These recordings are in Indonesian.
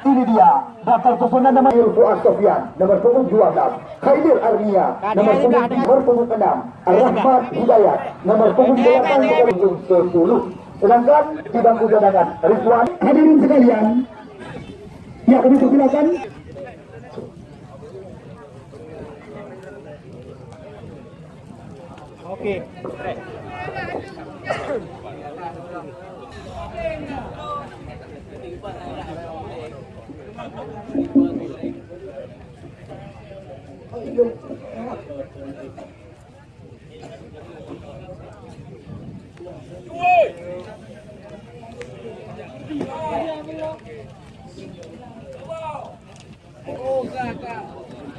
Ini dia daftar susunan nama Fuad Sofian nomor punggung 12, Khaidir Arnia nomor punggung nomor punggung 6, Rahmat Hidayat nomor punggung 8 nomor punggung 10. Sedangkan di bangku cadangan Rizwan hadirin sekalian. Ya, kami silakan. Oke.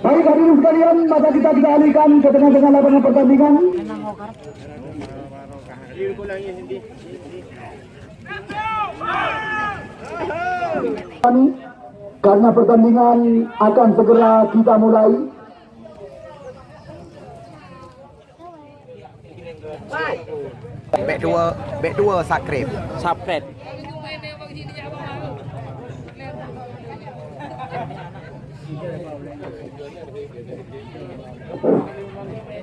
Baik hadirin sekalian, maka kita kita alihkan ke tengah-tengah lapangan pertandingan. Karena pertandingan akan segera kita mulai. Back dua, back dua sakrip. Subscribe.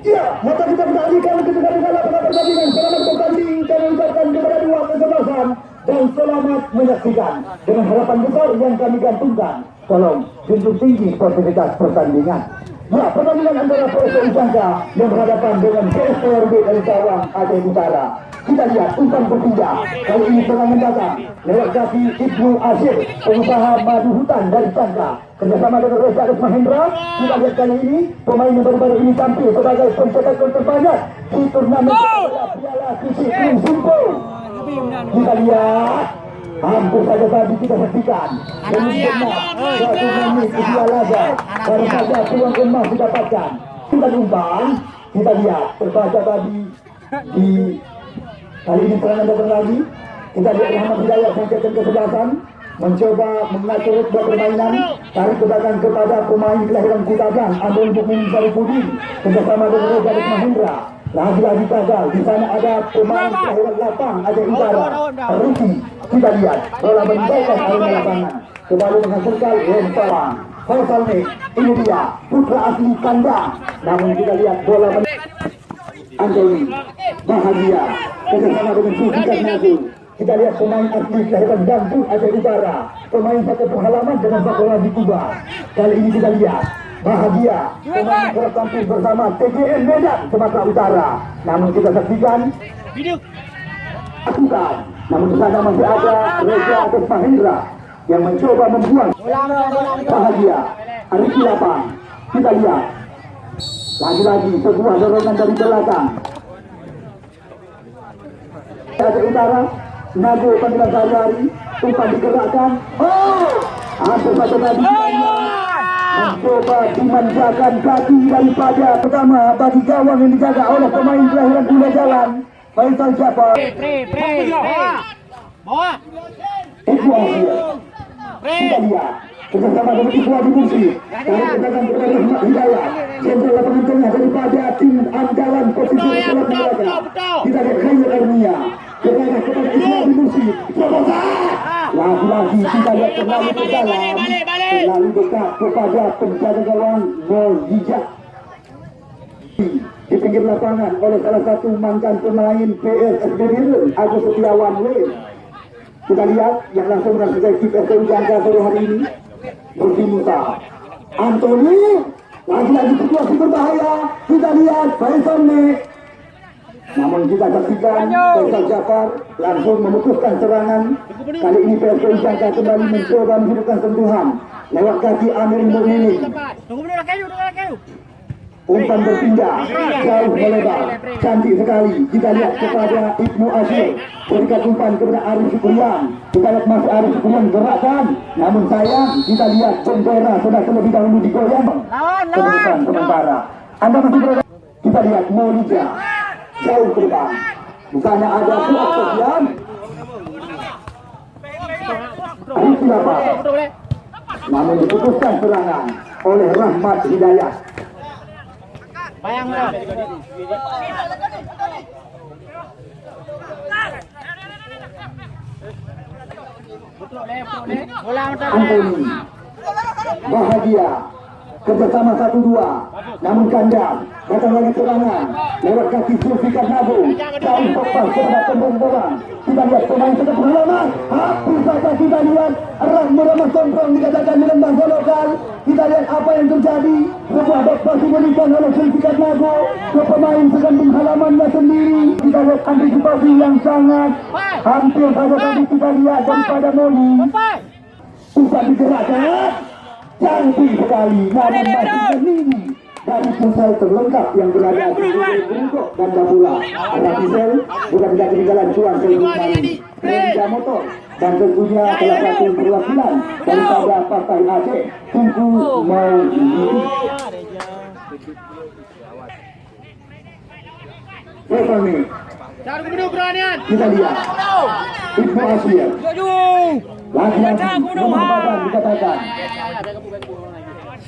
Ya, maka kita kita alihkan ke tengah-tengah lapangan pertandingan. Selamat bertanding dan ucapkan kepada dua kesebelasan dan selamat menyaksikan dengan harapan besar yang kami gantungkan. Tolong junjung tinggi sportivitas pertandingan. Ya, pertandingan antara PSO Usangka yang berhadapan dengan PSPRB dari Cawang Aceh Utara. Kita lihat umpan berpindah. Kali ini serangan datang lewat kaki Ibnu Asyir, pengusaha madu hutan dari Sangka. Kerjasama dengan Reza Arif Mahendra, kita lihat kali ini pemain yang baru-baru ini tampil sebagai pencetak gol terbanyak di turnamen Piala Susi Krim Simpo. Kita lihat Hampir saja tadi kita saksikan Kemudian Satu menit kedua laga Baru saja peluang emas didapatkan. Kita umpan Kita lihat. Terbaca tadi. Di Kali ini serangan datang lagi. Kita lihat Muhammad Hidayat Sangkatan kesebelasan. Mencoba mengatur ritme permainan. Tarik ke belakang kepada pemain kelahiran Kutagan Abdul Bukmin Sarifudin Kerjasama dengan Reza Mahendra lagi-lagi gagal. Di sana ada pemain kelahiran lapang ada Utara. Ruki. Kita lihat bola meninggalkan area lapangan. Kembali menghasilkan lemparan. Nih, ini dia putra asli kandang. Namun kita lihat bola men Anthony bahagia kerjasama dengan Sufikan Nazul. Kita lihat pemain asli kelahiran Bandung Aceh Utara. Pemain satu pengalaman dengan bola di Kuba. Kali ini kita lihat bahagia pemain kerap tampil bersama TGN Medan Sumatera Utara. Namun kita saksikan Lakukan. Namun di sana masih ada Reza Agus Mahendra yang mencoba membuang bahagia. Arif Lapang. Kita lihat lagi-lagi sebuah dorongan dari belakang. Aceh Utara, Nago panggilan sehari-hari, umpan digerakkan. Oh, hampir saja tadi mencoba dimanjakan kaki daripada pertama bagi gawang yang dijaga oleh pemain kelahiran Bula Jalan Faisal Jafar Pre, pre, bawa. Bawa. Ibu Asia kita lihat. Kerjasama dengan Ibu Mursi dari kedatangan kepada Rahmat jenderal lapangan tengah daripada tim andalan posisi sekolah Melaka kita lihat Khair Arnia kepada kepada Ibu Mursi Promosa lagi-lagi kita lihat kembali ke dalam terlalu dekat kepada penjaga gawang Mojijak di pinggir lapangan oleh salah satu mantan pemain PSSB Biru Agus Setiawan Lane kita lihat yang langsung merasakan kiper Jangka sore hari ini. Rufi Musa. Anthony lagi-lagi situasi berbahaya. Kita lihat Faisal nih namun kita saksikan Faisal Jafar langsung memutuskan serangan. Kali ini PSPI Jangka kembali mencoba menghidupkan sentuhan. Lewat kaki Amir Murni. Tunggu dulu kayu, tunggu kayu. Umpan berpindah. Jauh melebar. Cantik sekali. Kita lihat kepada Ibnu Asyir berikan umpan kepada Arif Syukrian kita lihat masih Arif Syukrian gerakkan. Namun sayang kita lihat bendera sudah terlebih dahulu digoyang. Kedudukan sementara. Anda masih berada kita lihat Molija jauh ke depan. Bukannya ada Fuad Sofian Arif siapa namun diputuskan serangan oleh Rahmat Hidayat Bayang lah. Bola mentar. Anthony Bahagia kerjasama satu dua. Namun kandang datang lagi serangan lewat kaki Zulfikar Nabu jauh lepas kepada pembongkaran kita lihat pemain sudah pengalaman habis saja kita lihat Rahmat Muhammad Somprong dikatakan menembak golokan kita lihat apa yang terjadi. Sebuah pass diberikan oleh Zulfikar Nabu ke pemain sekandung halamannya sendiri. Kita lihat antisipasi yang sangat hampir saja tadi kita lihat daripada Moli. Umpan digerakkan Cantik sekali. Namun masih berdiri dari pusat terlengkap yang berada di bungkuk dan bola Arah Pisel bukan tidak ketinggalan cuan seluruh malam Renja Motor. Dan tentunya salah satu perwakilan daripada partai Aceh Tunggu mau ini. Kita lihat. Ibnu Asia Dikatakan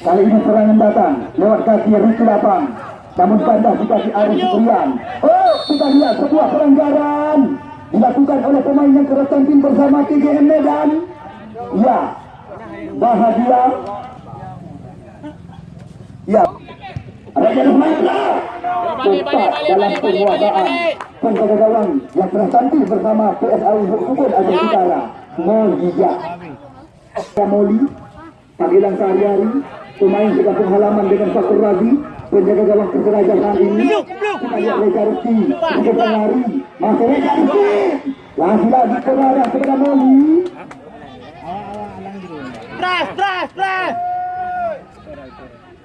Kali ini serangan datang lewat kaki Rizky Lapang. Namun kandas di kaki Arif Supriyan Oh kita lihat sebuah pelanggaran Dilakukan oleh pemain yang keras tampil bersama TGM Medan. Ya Bahagia. Ya. Raja Rahmatra Tepat dalam penguasaan. Penjaga gawang yang telah tampil bersama PSAU Subur Aceh Utara Molia Kamoli panggilan sehari-hari pemain di kampung halaman dengan Fakur Razi penjaga gawang saat ini. Kita lihat Reza Rizky di depan lari masih Reza Rizky lagi-lagi kepada kepada Moli. Teras, teras, teras.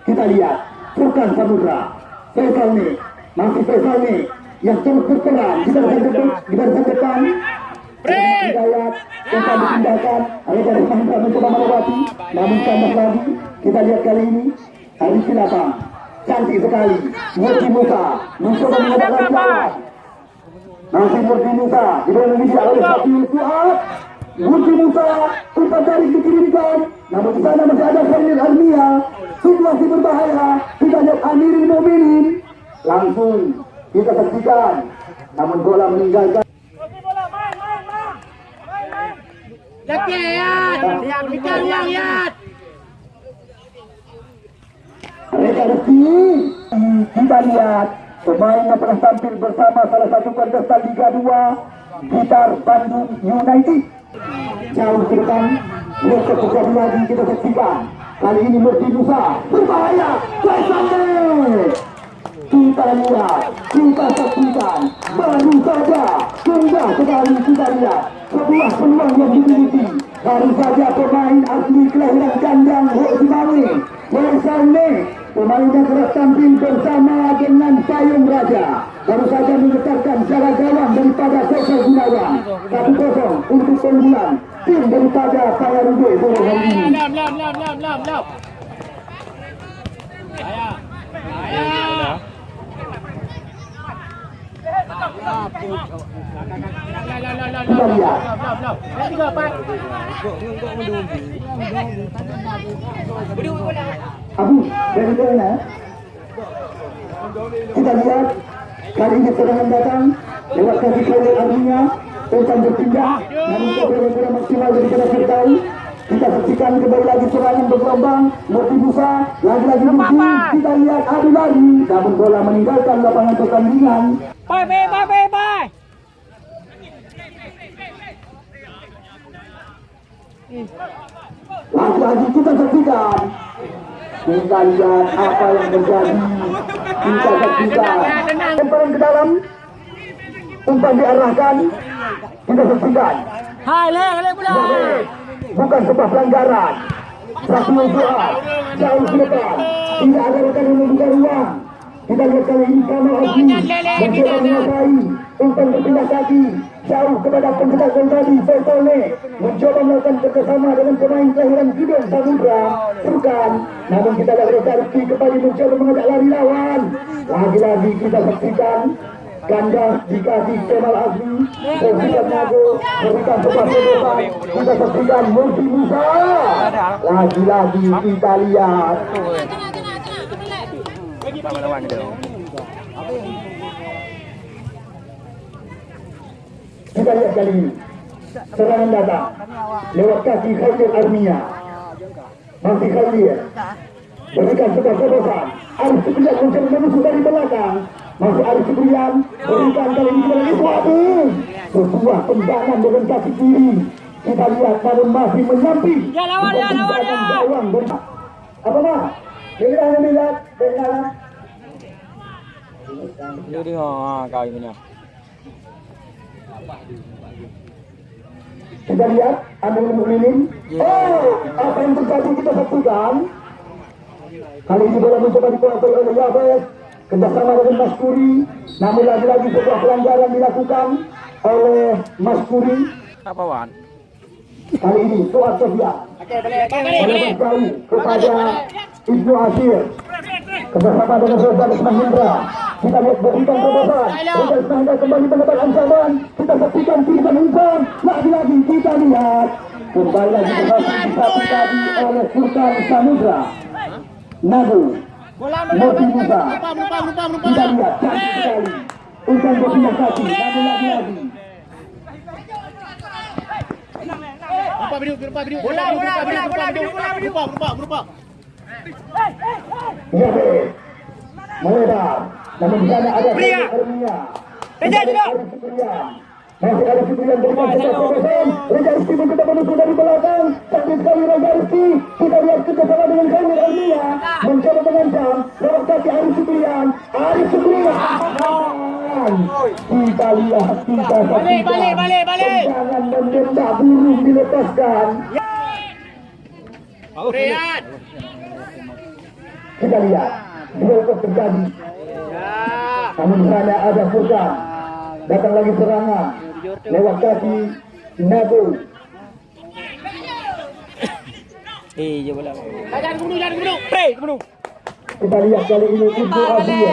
kita lihat Furkan Samudra. Faisal nih masih Faisal nih yang terus berperan barisan depan di barisan depan Reza Rahmatra mencoba melewati Namun kandas lagi Kita lihat kali ini Hari Silapang Cantik sekali Murti Musa Mencoba mengedarkan lawan Masih Murti Musa Diberi Indonesia oleh Fatih Fuad Murti Musa Umpan tarik dikirimkan Namun di sana masih ada Khalil Almia Situasi berbahaya Kita lihat Amirul Muminin Langsung kita saksikan Namun bola meninggalkan Rizky kita lihat pemain yang pernah tampil bersama salah satu kontestan Liga 2 Gitar Bandung United. Jauh ke depan besok terjadi lagi kita saksikan kali ini Murti Musa berbahaya Faisal kita lihat kita saksikan baru saja sudah sekali kita lihat sebuah peluang yang dimiliki. Baru saja pemain asli kelahiran kandang Hok Simawi Faisal nih pemain telah tampil bersama dengan Payung Raja. Baru saja menggetarkan jaga gawang daripada Faisal Gunawan. 1-0 untuk keunggulan tim daripada Payarude sore hari ini Lam, lam, lam, Abu dari mana? Kita lihat kali ini serangan datang lewat kaki Khalil Arminya umpan berpindah namun bola-bola maksimal daripada Firdaus kita saksikan kembali lagi serangan bergelombang Murti Musa lagi-lagi Murti kita lihat adu lari namun bola meninggalkan lapangan pertandingan Bye, bye, bye, bye, bye. lagi-lagi kita saksikan kita lihat apa yang terjadi kita saksikan ke dalam umpan diarahkan kita saksikan Hai, bukan sebuah pelanggaran. Satu doa jauh tidak ada yang ruang kita lihat kali ini Kamal Haji mencoba menguasai umpan berpindah kaki jauh kepada pencetak tadi. Faisal mencoba melakukan kerjasama dengan pemain kelahiran Gideon Samudra bukan namun kita lihat Reza Rizky kembali mencoba mengajak lari lawan. Lagi-lagi kita saksikan ganda di kaki Kemal Azmi Berikan Nago Berikan sebuah penutupan Kita saksikan Murti Musa. Lagi-lagi kita lihat Kita lihat kali ini serangan datang lewat kaki Khairul Armia masih Khairul berikan sebuah terobosan Arif Supriyan mencoba menusuk dari belakang masih Arif Supriyan berikan kali ini kepada Iswati sebuah tendangan dengan kaki kiri kita lihat namun masih menyamping Ya, lawan, ya, lawan, ya. apa mah ini hanya melihat dengan Dia ha kau punya. Kita lihat Amirul Mukminin. Oh, apa yang terjadi kita saksikan. Kali ini bola mencoba dikuasai oleh Yafes. Kerjasama dengan Mas Kuri. Namun lagi-lagi sebuah pelanggaran dilakukan oleh Mas Kuri. Apa wan? Kali ini Suat Sofian. Oleh berjauh kepada Ibnu Asyir. Kerjasama dengan Rodan Mahindra. Kita lihat berikan terobosan. Mahindra kembali mendapat ancaman. Kita saksikan kiriman Insan. Lagi-lagi kita lihat. Kembali lagi berhasil tadi oleh Sultan Samudra. Nagu. Bola Mosi Musa. Kita lihat cantik sekali. Insan berpindah kaki. Namun lagi-lagi. Lupa video lupa video. Bola bola bola bola video bola video. Lupa lupa lupa. Namun di sana ada Pria. Reja, Supriyan. masih ada berikan sebuah terobosan Reja Rizky mencoba menusuk dari belakang. Cantik sekali Reja Rizky kita lihat kerjasama dengan Kamil Armia mencoba mengancam. Lewat kaki Arif Supriyan. Arif Supriyan. Kita lihat kita Balik, balik, balik, balik. tendangan menembak burung dilepaskan. Rian. kita lihat duel terjadi namun sana ada Furkan datang lagi serangan lewat kaki Nago Eh, je bola. Jangan bunuh jangan bunuh. Pre, bunuh. kita lihat kali ini Ibnu Asir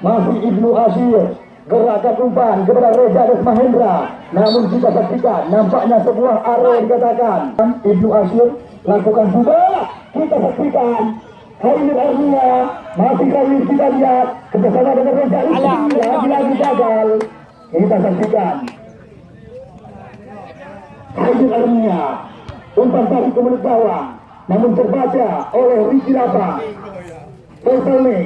masih Ibnu Asir gerakan umpan kepada Reza Mahendra namun kita saksikan nampaknya sebuah arah dikatakan. Ibnu Asir lakukan juga. Kita saksikan Khalil Armia masih Khalil kita lihat kerjasama dengan Reza Rizky lagi-lagi gagal. Kita saksikan. Khalil Armia umpan tadi ke mulut gawang namun terbaca oleh Ricky Lapa nih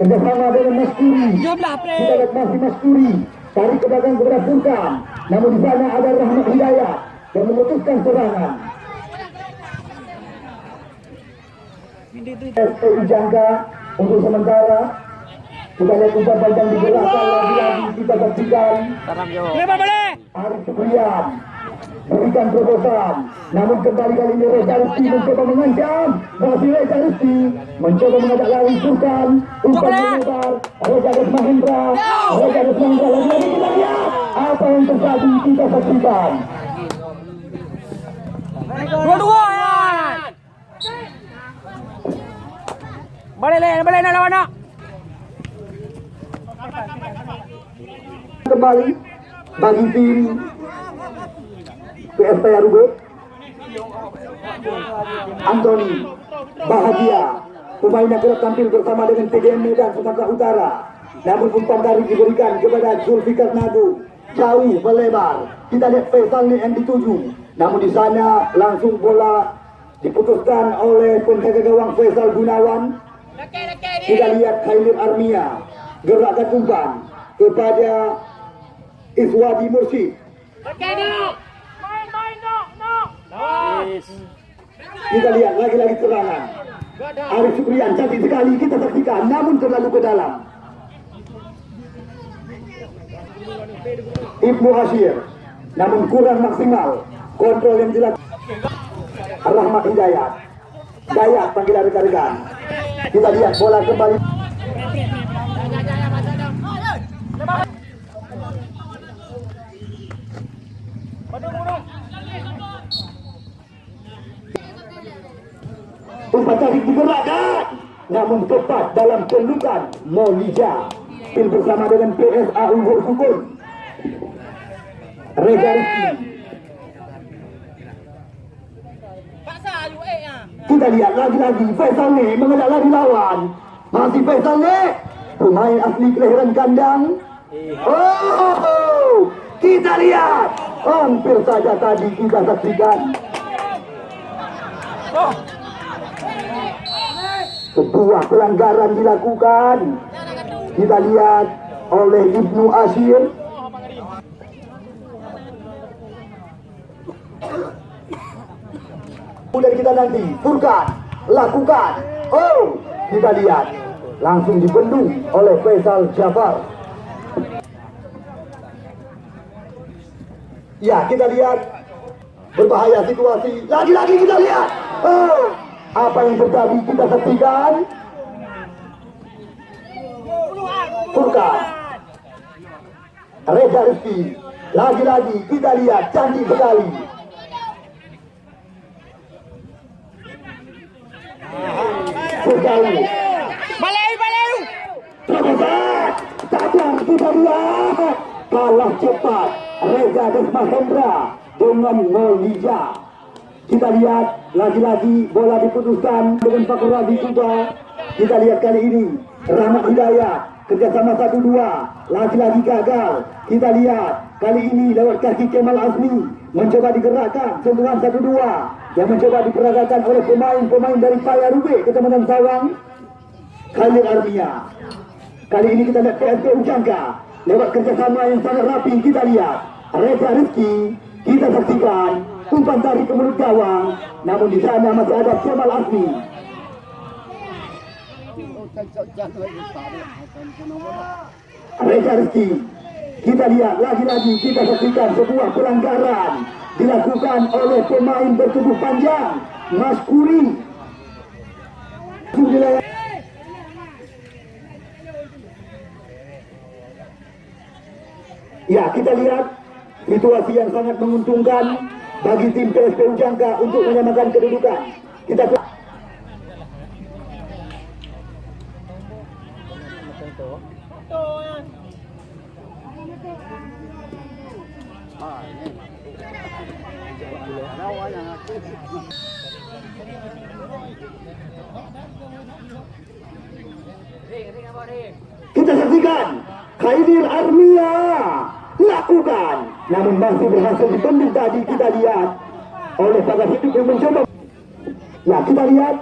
kerjasama dengan Mas Kuri. Kita lihat masih Mas Kuri tarik ke belakang kepada Furkan namun di sana ada Rahmat Hidayat yang memutuskan serangan SPI Jangka untuk sementara. Kita lihat umpan panjang digerakkan lagi-lagi kita saksikan. Arif Supriyan berikan terobosan. Namun kembali kali ini Reza Rizky mencoba mengancam. Masih Reza Rizky mencoba mengajak lari Sultan. Umpan menyebar. Reza Des Mahendra. Reza Des Mahendra lagi-lagi kita lihat apa yang terjadi. Kita saksikan. Dua-dua ya. Balik balik nak lawan nak. kembali bagi tim PSP Arube Anthony Bahagia. Pemain yang kerap tampil bersama dengan TDM Medan Sumatera Utara. Namun umpan tarik diberikan kepada Zulfikar Nagu jauh melebar. Kita lihat Faisal yang dituju namun di sana langsung bola diputuskan oleh penjaga gawang Faisal Gunawan Kita lihat Khairul Armia gerakan umpan kepada Iswadi. Yes. kita lihat lagi-lagi serangan Arif Syukrian cantik sekali kita saksikan namun terlalu ke dalam Ibnu Hashir namun kurang maksimal kontrol yang dilakukan Rahmat Hidayat Dayat panggilan rekan-rekan kita lihat bola kembali. Umpan tarik digerakkan namun tepat dalam pelukan Molija Pil bersama dengan PSA Unggul Sukun. Reza Rizky Paksa you eh ah. Kita lihat lagi-lagi Faisal ni mengajak lari lawan masih Faisal ni pemain asli kelahiran kandang oh Kita lihat. Hampir saja tadi kita saksikan. Sebuah pelanggaran dilakukan. Kita lihat oleh Ibnu Asyir. Kemudian kita nanti Furkan lakukan. Oh, kita lihat langsung dibendung oleh Faisal Jafar. Ya, kita lihat berbahaya situasi. Lagi-lagi kita lihat. Oh, apa yang terjadi kita saksikan. Furkan. Reza Rizki. Lagi-lagi kita lihat cantik sekali. Furkan. Balik, balik. Terbesar. Sadar kita lihat. Kalah cepat. Reza Desmahendra dengan Molija. Kita lihat lagi-lagi bola diputuskan dengan Fakur Razi juga. Kita lihat kali ini Rahmat Hidayat kerjasama satu dua lagi-lagi gagal. Kita lihat kali ini lewat kaki Kemal Azmi mencoba digerakkan sentuhan satu dua yang mencoba diperagakan oleh pemain-pemain dari Paya Rubik Kecamatan Sawang. Khalid Armia. Kali ini kita lihat PSP Ujangga lewat kerjasama yang sangat rapi kita lihat Reza Rizki kita saksikan umpan tarik ke mulut gawang namun di sana masih ada Kemal Asmi Reza Rizki kita lihat lagi-lagi kita saksikan sebuah pelanggaran dilakukan oleh pemain bertubuh panjang Mas Kuri Ya, kita lihat situasi yang sangat menguntungkan bagi tim PSP Ujangka untuk menyamakan kedudukan. Kita kita saksikan Khaidir Armia lakukan. Namun masih berhasil dibendung tadi kita lihat. Oleh Pagar Hidup yang mencoba. Ya kita lihat.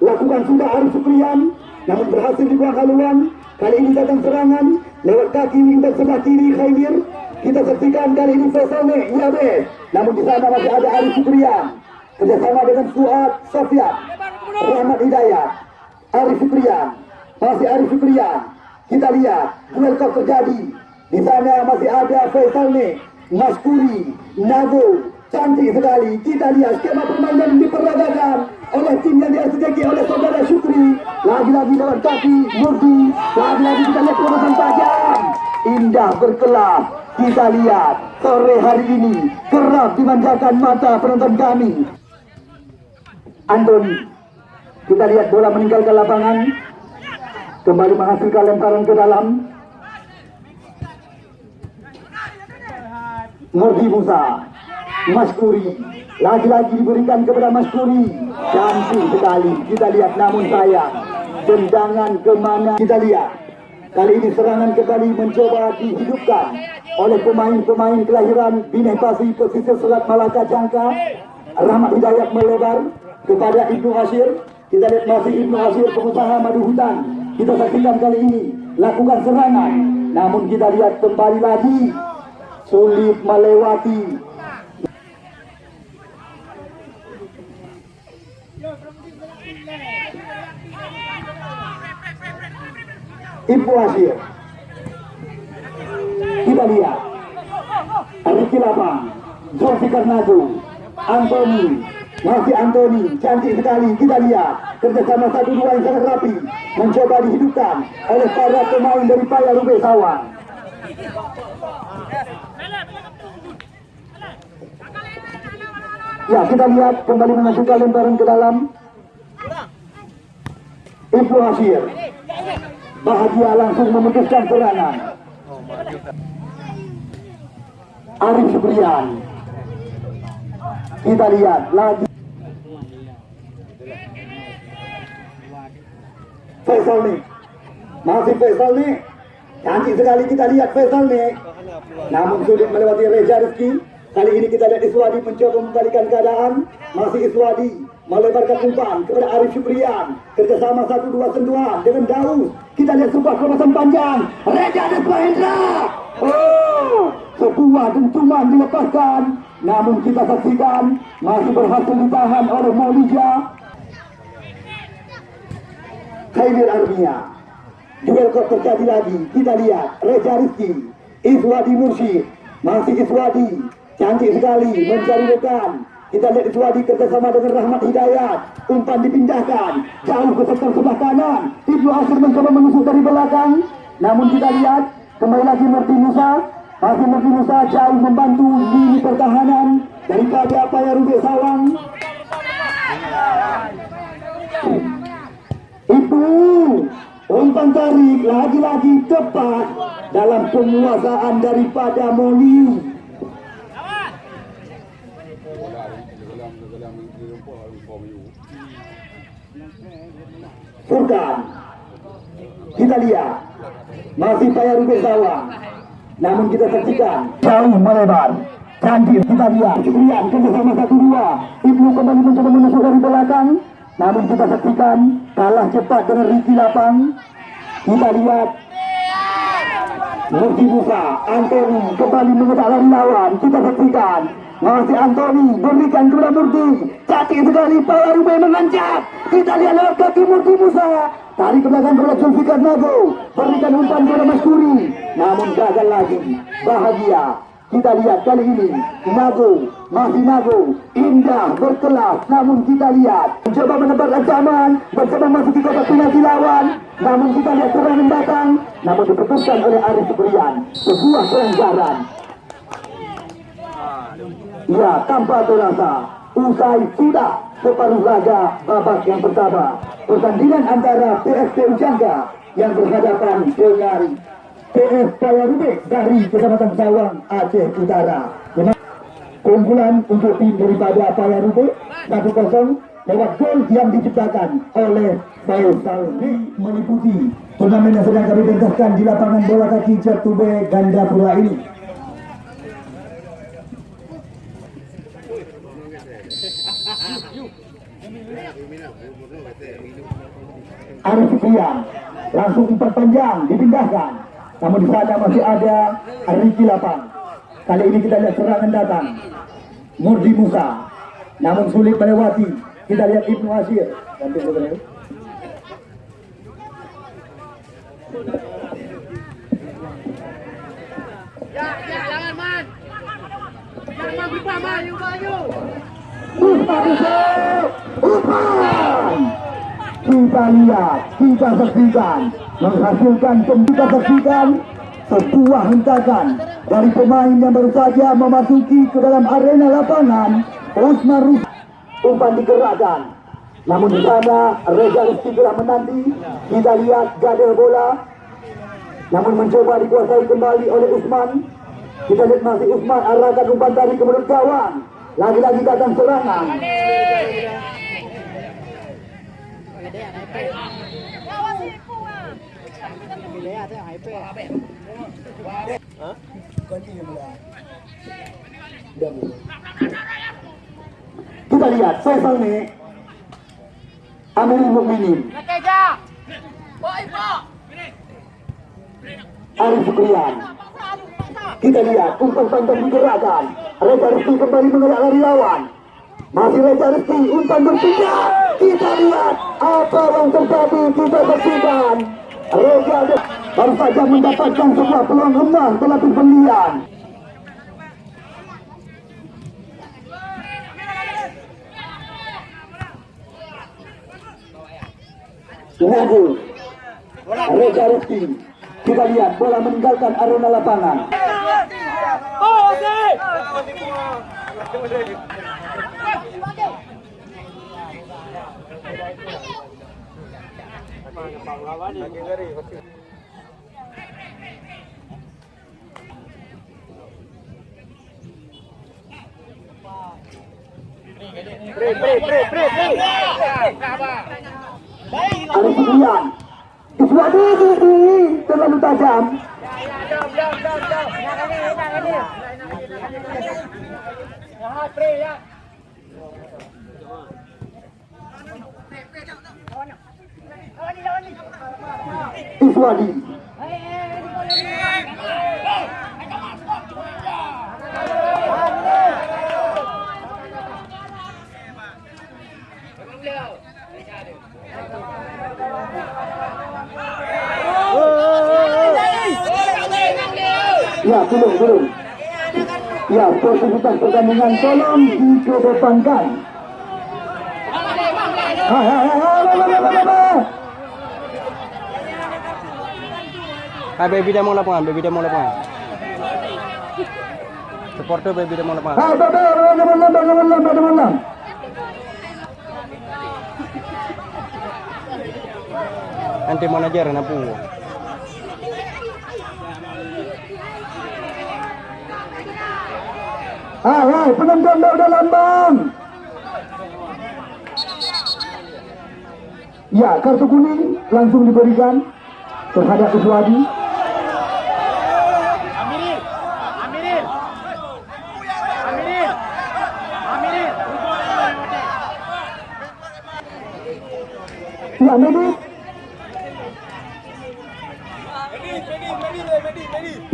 Lakukan sudah Arif Sukrian namun berhasil dibuang haluan. Kali ini datang serangan. Lewat kaki wingback sebelah kiri Khaidir kita saksikan kali ini Fesone Yabes namun di sana masih ada Arif Sukrian kerjasama dengan Fuad Sofian Rahmat Hidayat Arif Sukrian masih Arif Sukrian kita lihat duel kau terjadi. Di sana masih ada Faisal nih Maskuri Nago cantik sekali. Kita lihat skema permainan diperagakan oleh tim yang diarsiteki oleh saudara Syukri. Lagi-lagi lewat kaki Murti lagi-lagi kita lihat terobosan tajam indah berkelas kita lihat sore hari ini kerap dimanjakan mata penonton kami Antoni kita lihat bola meninggalkan lapangan. Kembali menghasilkan lemparan ke dalam. Murdi Musa Maskuri. Lagi-lagi diberikan kepada Maskuri. Cantik sekali kita lihat. Namun sayang tendangan ke mana? Kita lihat. Kali ini serangan kembali mencoba dihidupkan oleh pemain-pemain kelahiran. Bineh Pasi pesisir Selat Malaka Jangka. Rahmat Hidayat melebar kepada Ibnu Asyir kita lihat masih Ibnu Asyir pengusaha madu hutan. Kita saksikan kali ini lakukan serangan. Namun kita lihat kembali lagi sulit melewati. Ibu Asyir kita lihat. Ricky Lapang Zulfikar Nagu Antoni masih Antoni cantik sekali kita lihat kerjasama satu dua yang sangat rapi mencoba dihidupkan oleh para pemain dari Paya Rubek Sawang Ya, kita lihat kembali mengajukan lemparan ke dalam. Ibnu Hasyir. Bahagia langsung memutuskan serangan. Arif Supriyan. Kita lihat lagi. Faisal nih. Masih Faisal nih. Cantik sekali kita lihat Faisal nih. Namun sulit melewati Reza Rizki. Kali ini kita lihat Iswadi mencoba membalikan keadaan. Masih Iswadi melebarkan umpan kepada Arif Syukrian. Kerjasama satu dua sentuhan dengan Daus. Kita lihat sebuah kelompatan panjang. Reza Desma Hendra. Oh, sebuah dentuman dilepaskan. Namun kita saksikan masih berhasil ditahan oleh Maulija. Khairil Armia. Kok terjadi lagi. Kita lihat Reza Rizki, Iswadi Mursyid, masih Iswadi, cantik sekali mencari rekan. Kita lihat Iswadi kerjasama dengan Rahmat Hidayat. Umpan dipindahkan jauh ke sektor sebelah kanan. Ibnu Asir mencoba menusuk dari belakang. Namun kita lihat kembali lagi Murti Musa. Masih Murti Musa jauh membantu lini pertahanan daripada apa yang Rubik Sawang. Ibu, umpan tarik lagi-lagi tepat dalam penguasaan daripada Moli. Furkan, kita lihat masih payah Rubik Sawang. Namun kita saksikan jauh melebar. Cantik kita lihat Syukrian kerjasama satu dua. Ibnu kembali mencoba menusuk dari belakang. Namun kita saksikan kalah cepat dengan Ricky Lapang. Kita lihat Murti Musa, Anthony kembali mengetak lari lawan. Kita saksikan masih Anthony berikan kepada Murti. Cantik sekali Pala Rubey mengancam. Kita lihat lewat kaki Murti Musa. Tarik ke belakang kepada Zulfikar Nago. Berikan umpan kepada Mas Kuri. Namun gagal lagi. Bahagia. Kita lihat kali ini Nago, masih Nago, indah, berkelas. Namun kita lihat mencoba menebar ancaman masih di kotak penalti lawan. Namun kita lihat serangan datang, namun diputuskan oleh Arif Supriyan. Sebuah pelanggaran. Ya, tanpa terasa, usai sudah separuh laga babak yang pertama. Pertandingan antara PSP Ujangga yang berhadapan dengan PS Paya Rubik dari Kecamatan Sawang, Aceh Utara. Keunggulan untuk tim daripada Paya Rubik 1-0 lewat gol yang diciptakan oleh Faisal Dik meliputi turnamen yang sedang kami pentaskan di lapangan bola kaki Jatube Gandapura ini. Arif Fikrian langsung umpan panjang dipindahkan namun di sana masih ada Ricky Lapang kali ini kita lihat serangan datang. Murdi Musa. Namun sulit melewati. Kita lihat Ibnu Asir. Ganti dulu, ya. Ya, jangan man. Jangan man, berubah man. Umpan Yusuf umpan kita lihat kita saksikan. Menghasilkan kita saksikan sebuah hentakan dari pemain yang baru saja memasuki ke dalam arena lapangan Usman Rus umpan digerakkan. Namun di sana Reza Rizky telah menanti. Kita lihat gadel bola. Namun mencoba dikuasai kembali oleh Usman. Kita lihat masih Usman arahkan umpan tadi ke gawang lagi-lagi datang serangan kita lihat Faisal nih Amir Mukminin. Arif Sukrian kita lihat umpan panjang digerakkan. Reza Rizky kembali mengelak lari lawan. Masih Reza Rizky umpan berpindah. Kita lihat apa yang terjadi kita saksikan Reza Rizky baru saja mendapatkan sebuah peluang emas berlatih pembelian. Nago Reza Rizky kita lihat bola meninggalkan arena lapangan Arif Sukrian Iswadi terlalu tajam Iswadi. Ya, belum, belum. Ya, sportivitas pertandingan tolong dikedepankan. Hai, hai, hai, baby demo lapangan, baby demo lapangan. Supporter baby demo lapangan. Hai, Bapak, jangan lambat, jangan lambat, jangan lambat. Nanti manajer napu. Hai, hai, penonton dah udah lambang. Ya, kartu kuning langsung diberikan terhadap Uswadi. Amirin. Amirin. Amirin. Amirin. Ya.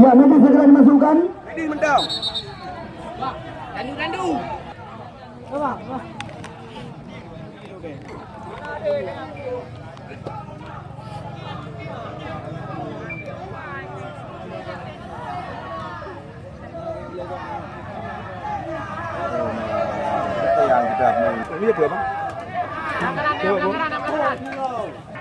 Ya, medis segera dimasukkan. Ini mendam. Ini berapa?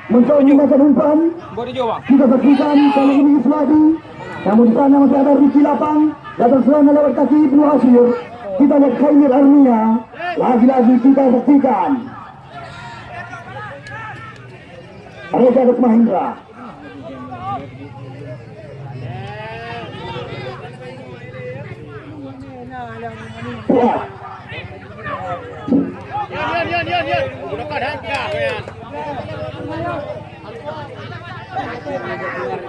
Mencoba menggunakan umpan. Buat dia bang. Kita saksikan kali ini Iswadi. Namun sana masih ada Ricky Lapang. Datang serangan lewat kaki Ibnu Asir. Kita lihat Khair Arnia. Lagi-lagi kita saksikan. Reza kah ya.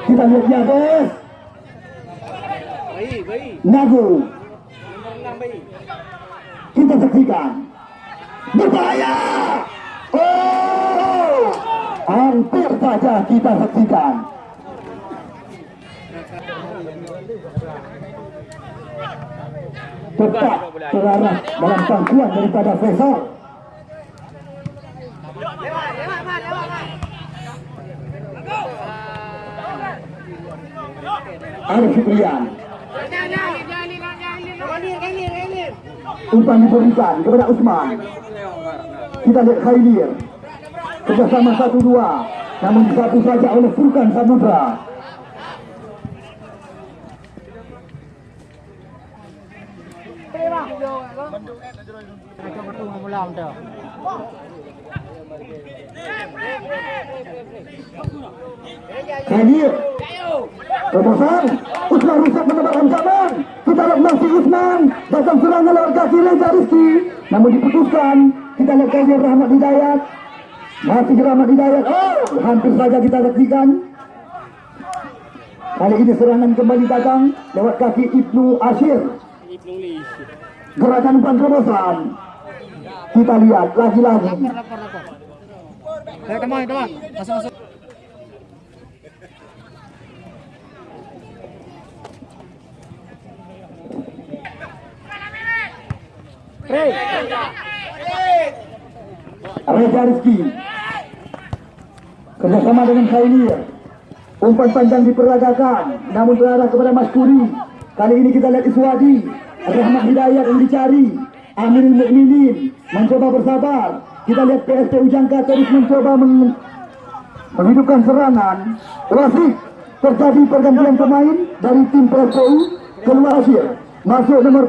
Kita lihat di atas. Nagu. Kita saksikan. Berbahaya. Oh. Hampir saja kita saksikan. Tepat terarah dalam pangkuan daripada Faisal. Arif. Umpan diberikan kepada Usman. Kita lihat Khailir. Kerjasama satu dua. Namun satu saja oleh Furkan Samudra. Khailir. Terobosan. Usman rusak menebak ancaman. Kita lihat masih Usman. Datang serangan lewat kaki Reza Rizki. Namun diputuskan. Kita lihat Khailir Rahmat Hidayat. Masih Rahmat Hidayat. Oh, hampir saja kita saksikan. Kali ini serangan kembali datang lewat kaki Ibnu Ashir. Gerakan umpan terobosan. Kita lihat lagi-lagi. Teman, teman. Masuk, Reza Rizki kerjasama dengan Khailir umpan panjang diperagakan namun terarah kepada Mas Kuri kali ini kita lihat Iswadi Rahmat Hidayat yang dicari. Aminul Mukminin mencoba bersabar. Kita lihat PSP Ujangka terus mencoba meng menghidupkan serangan. Rasik terjadi pergantian pemain dari tim PSPU keluar Asia masuk nomor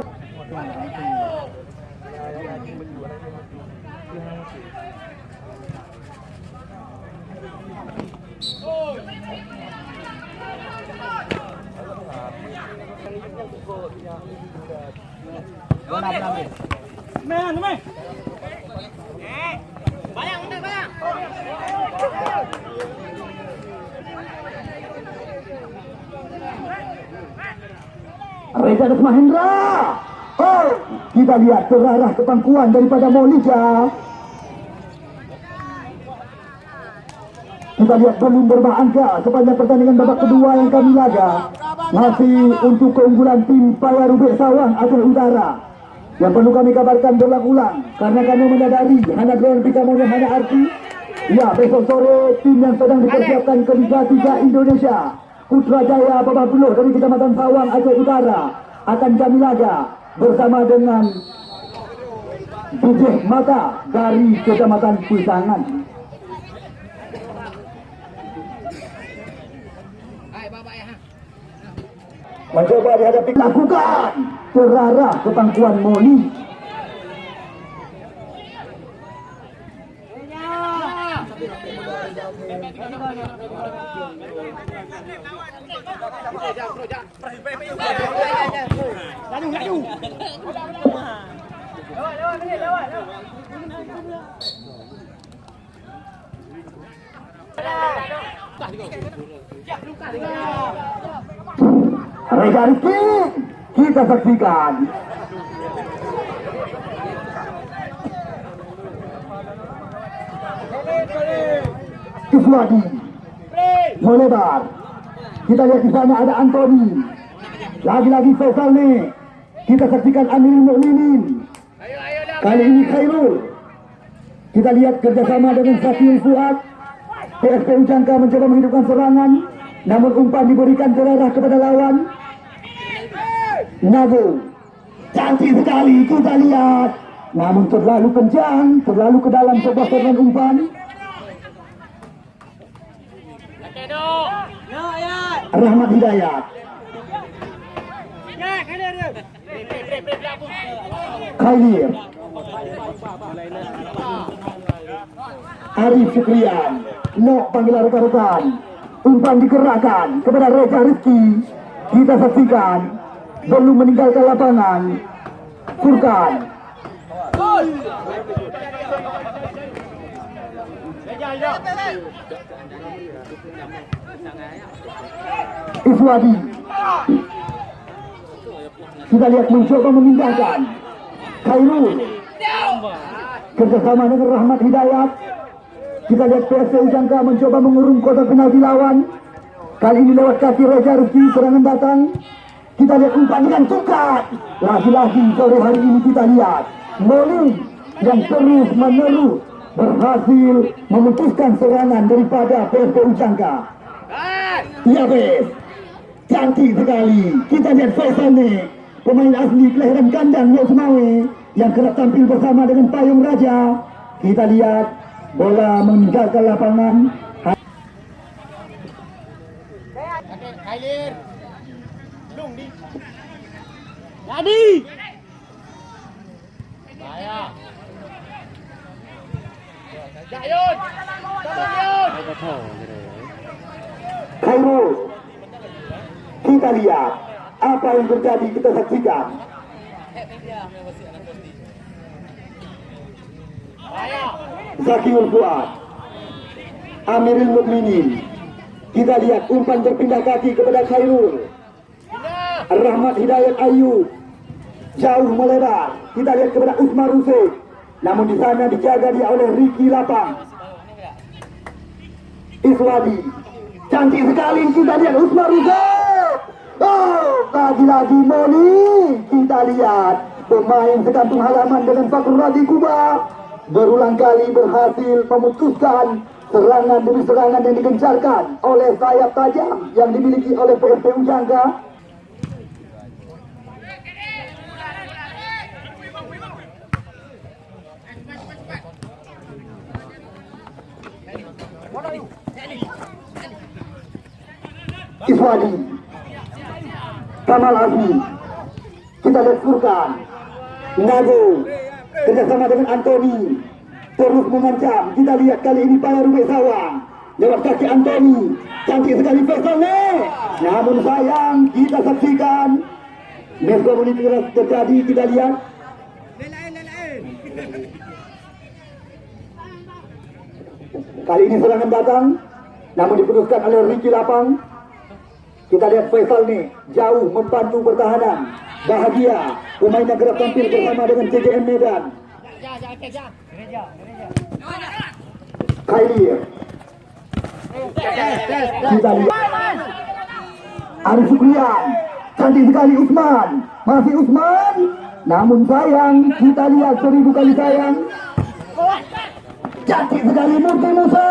Rejanus Mahendra. Oh, kita lihat ke pangkuan daripada Molija. Kita lihat belum berangka sepanjang pertandingan babak kedua yang kami laga. Masih untuk keunggulan tim Paya Rubik Sawang Aceh Utara. Yang perlu kami kabarkan berulang-ulang karena kami menyadari hanya Grand Prix Kamonya hanya arti. Ya, besok sore tim yang sedang dipersiapkan ke Liga 3 Indonesia. Putra Jaya Babah Buluh dari Kecamatan Sawang Aceh Utara akan kami laga bersama dengan Bujih Mata dari Kecamatan Pusangan. Mencoba dihadapi. Lakukan terarah ke pangkuan Laju, laju. Reza Rizky kita saksikan. Iswadi melebar. Kita lihat di sana ada Anthony. Lagi-lagi Faisal nih. Kita saksikan Amirul Mukminin. Kali ini Khairul. Kita lihat kerjasama dengan Sakil Fuad. PSPU Jangka mencoba menghidupkan serangan. Namun umpan diberikan terarah kepada lawan. Nago. Cantik sekali kita lihat. Namun terlalu kencang, terlalu ke dalam sebuah serangan umpan. Rahmat Hidayat. Khair. Arif Syukrian. No panggilan rekan-rekan. Umpan digerakkan kepada Reza Rizky. Kita saksikan. Belum meninggalkan lapangan. Furkan. Iswadi. Kita lihat mencoba memindahkan. Khairul. Kerjasama dengan Rahmat Hidayat. Kita lihat PSPU Jangka mencoba mengurung kotak penalti lawan. Kali ini lewat kaki Reza Rizky serangan datang. Kita lihat umpan dengan tukat. Lagi-lagi sore hari ini kita lihat. Moli yang terus menerus berhasil memutuskan serangan daripada PSPU Jangka. Iya bes. Cantik sekali. Kita lihat Faisal nih. Pemain asli kelahiran kandang Yos Mawe. Yang kerap tampil bersama dengan Payung Raja. Kita lihat bola meninggalkan lapangan. Kailir. Lung di. Jadi. Bahaya. Jayun. Jayun. Khairul. Kita lihat apa yang terjadi kita saksikan. Zakiul Fuad. Amirul Mukminin. Kita lihat umpan berpindah kaki kepada Khairul. Rahmat Hidayat Ayub. Jauh melebar. Kita lihat kepada Usman Rusik. Namun di sana dijaga dia oleh Ricky Lapang. Iswadi. Cantik sekali kita lihat Usman Rusik. Lagi-lagi Moni. Kita lihat pemain sekampung halaman dengan Fakrul Razi Kuba berulang kali berhasil memutuskan serangan demi serangan yang digencarkan oleh sayap tajam yang dimiliki oleh PSPU Jangka Iswadi Kamal Azmi kita lihat Furkan Nago kerjasama dengan Anthony. Terus mengancam kita lihat kali ini Paya Rubik Sawang lewat kaki Anthony. Cantik sekali Faisal namun sayang kita saksikan. Miskomunikasi terjadi. Kita lihat. Kali ini serangan datang namun diputuskan oleh Ricky Lapang Kita lihat Faisal nih jauh membantu pertahanan. Bahagia pemain yang kerap tampil bersama dengan CJM Medan. Khairir. Kita lihat Arif Sukrian. Cantik sekali Usman. Masih Usman. Namun sayang, kita lihat seribu kali sayang. Cantik sekali Murti Musa.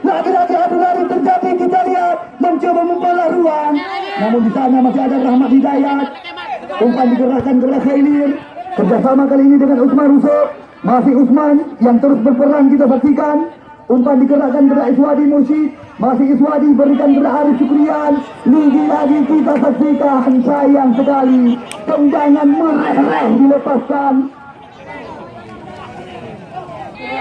Lagi-lagi adu lari terjadi kita lihat mencoba membalas ruang. Namun di sana masih ada Rahmat Hidayat. Umpan digerakkan kepada Khailir. Kerjasama kali ini dengan Usman Rusuk. Masih Usman yang terus berperan kita saksikan. Umpan digerakkan kepada Iswadi Mursyid. Masih Iswadi berikan kepada Arif Syukrian. Lagi-lagi kita saksikan sayang sekali. Tendangan mereh-reh dilepaskan.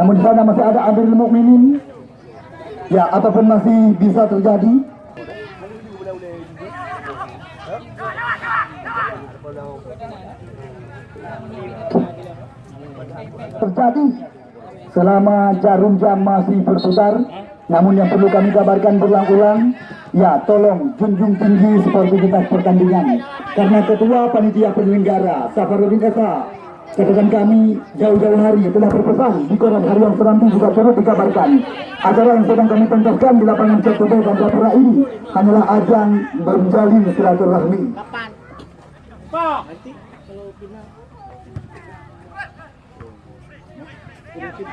Namun di sana masih ada Amirul Mukminin. Ya, apa pun masih bisa terjadi. Terjadi selama jarum jam masih berputar. Namun yang perlu kami kabarkan berulang-ulang, ya tolong junjung tinggi sportivitas pertandingan. Karena ketua panitia penyelenggara Safarudin Esa Catatan kami jauh-jauh hari telah berpesan di koran harian Serambi juga turut dikabarkan acara yang sedang kami pentaskan di lapangan Cetube dan Japura ini hanyalah ajang menjalin silaturahmi. Murti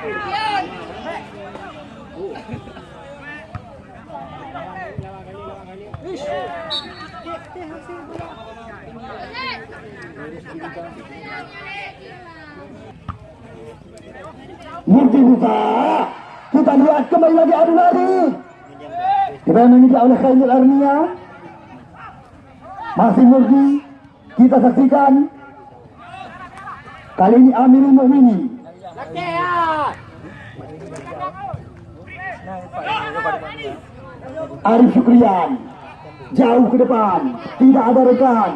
buka. Kita lihat kembali lagi adu lari. Menginjak oleh Khairul Arnia. Masih Murti. Kita saksikan. Kali ini Amirul Mukminin. Arif Syukrian. Jauh ke depan. Tidak ada rekan.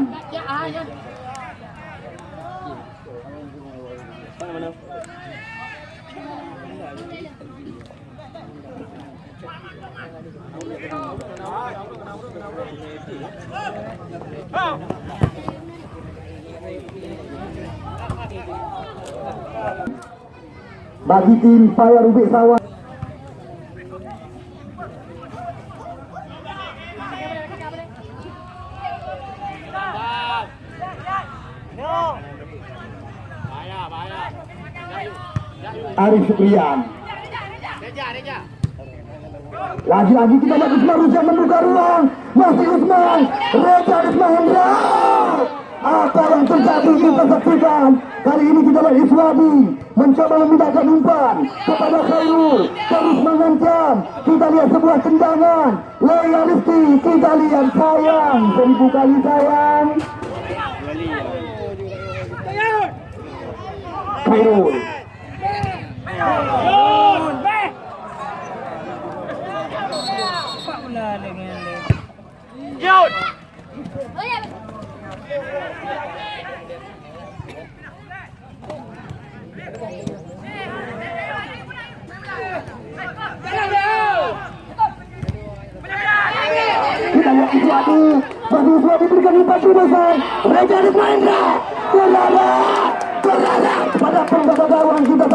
Bagi tim Paya Rubik Sawah. Arif Syukrian. Lagi-lagi kita lihat Usman Rusya membuka ruang. Masih Usman. Reja Usman Hendra. Apa yang terjadi kita saksikan. Kali ini kita lihat Iswadi mencoba memindahkan umpan kepada Khairul. Terus mengancam. Kita lihat sebuah tendangan. Rizky. Kita lihat sayang. Seribu kali sayang. Khairul. Kita lihat Iswadi. Bagi Iswadi berikan umpan besar. Reja pada pembawa gawang kita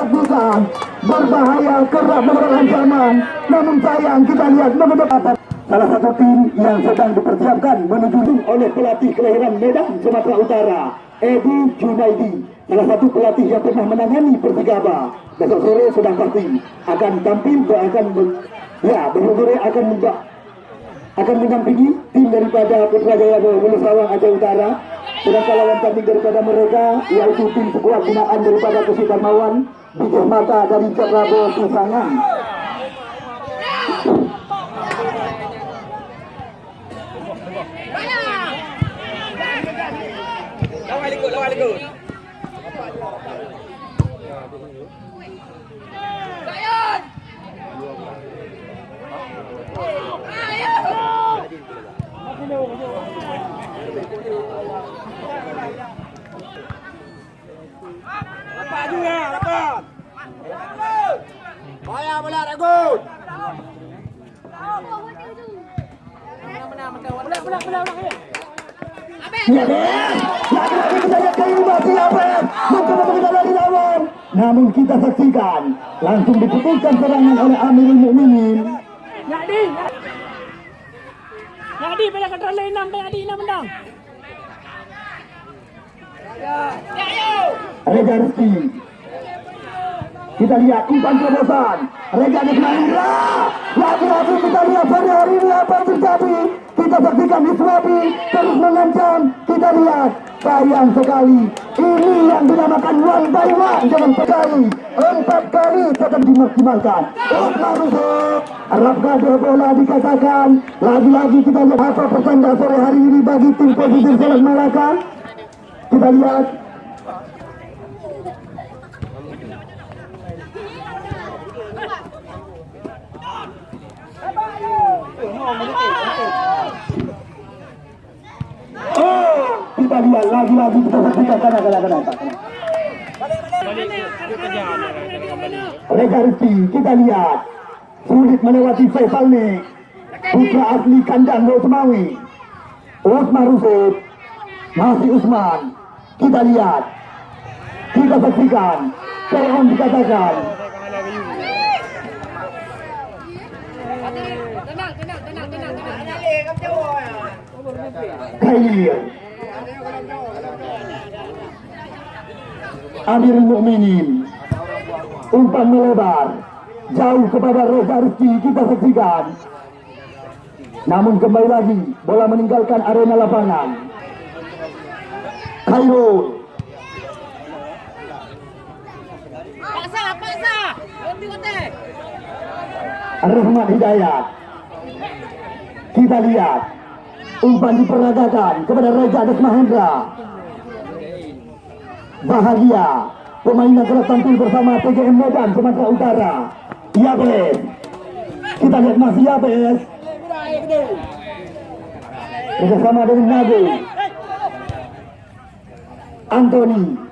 berbahaya kerap membawa ancaman namun sayang kita lihat mengedepan salah satu tim yang sedang dipersiapkan menuju oleh pelatih kelahiran Medan Sumatera Utara Edi Junaidi. Salah satu pelatih yang pernah menangani Persigaba besok sore sedang pasti akan tampil dan akan ya besok sore akan akan mendampingi tim daripada Putra Jaya Bulu Sawang Aceh Utara. Sedangkan lawan tanding daripada mereka yaitu tim sekuat binaan daripada Kesulitan Mawan Bijih Mata dari Cekrabo Susangan Ya Ben, lagi-lagi kita lihat kali ini masih ya Ben Mencoba mengendalikan lawan Namun kita saksikan Langsung diputuskan serangan oleh Amirul Mukminin Nak di. Nak di pada kata lain enam pada di enam menang. Rizki kita lihat umpan terobosan. Reza Nismaindra lagi-lagi kita lihat pada hari ini apa terjadi? Kita saksikan Iswabi terus mengancam. Kita lihat. Sayang sekali. Ini yang dinamakan one by one. Jangan sekali empat kali tetap dimaksimalkan. Usman Rusuk Arab Gade bola dikatakan lagi-lagi kita lihat apa pertanda sore hari ini bagi tim positif Selek Malaka kita lihat Oh, kita lihat lagi-lagi kita saksikan kanan kanan. Reza Rizki, kita lihat sulit melewati Faisal ni putra asli kandang Lo Semawi Usman Rusuk masih Usman kita lihat kita saksikan Fir'aun dikatakan Khair Amirul Mukminin umpan melebar jauh kepada Reza Rizki kita saksikan. Namun kembali lagi bola meninggalkan arena lapangan. Khairul. Paksa, paksa. Lebih kotek. Rahmat Hidayat kita lihat. Umpan diperagakan kepada Raja Des Mahendra. Bahagia. Pemain yang kerap tampil bersama PGM Medan Sumatera Utara. Yabes kita lihat masih Yabes bersama dengan Nago Anthony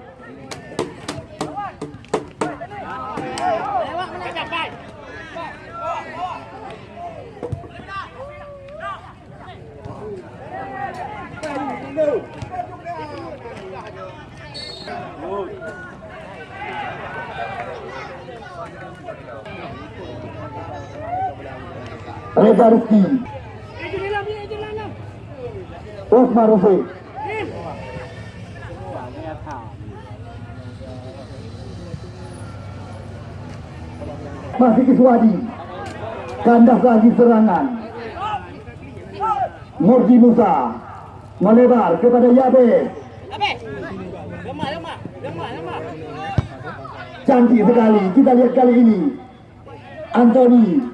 Reza lah. Osman Rufik Masih Iswadi Kandas lagi serangan. Murji Musa. Melebar kepada lemah. Cantik sekali. Kita lihat kali ini. Anthony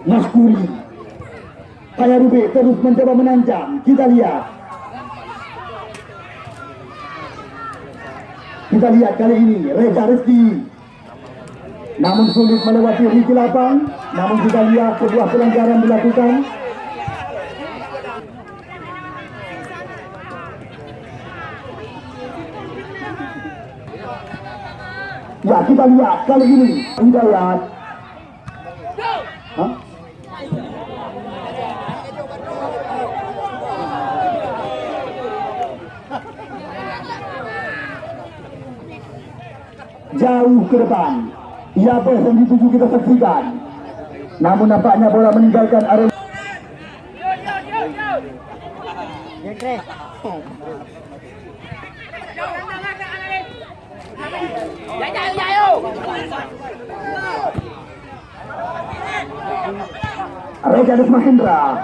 Mas Kuri, Kaya Rubik terus mencoba menancang. Kita lihat. Kita lihat kali ini Reza Rizki Namun sulit melewati Riki Lapang. Namun kita lihat sebuah pelanggaran dilakukan. Ya kita lihat kali ini. Lihat Hah? Jauh ke depan. Ia yang dituju kita saksikan. Namun nampaknya bola meninggalkan area Reganus Mahendra.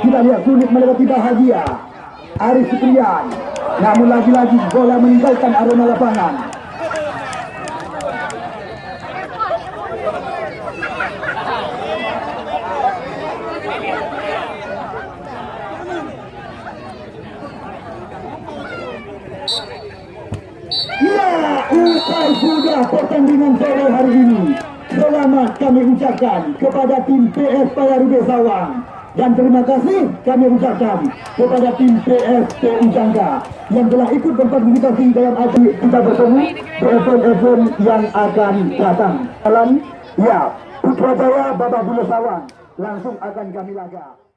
Kita lihat sulit melewati bahagia. Arif Supriyan. Namun lagi-lagi bola meninggalkan arena lapangan Ya, usai sudah pertandingan sore hari ini. Selamat kami ucapkan kepada tim PS Payarube Sawang. Dan terima kasih kami ucapkan kepada tim PS PU Jangka yang telah ikut berpartisipasi dalam acara kita bertemu event-event yang akan datang. Dalam, ya, Putrajaya Babak Bulu Sawang langsung akan kami laga.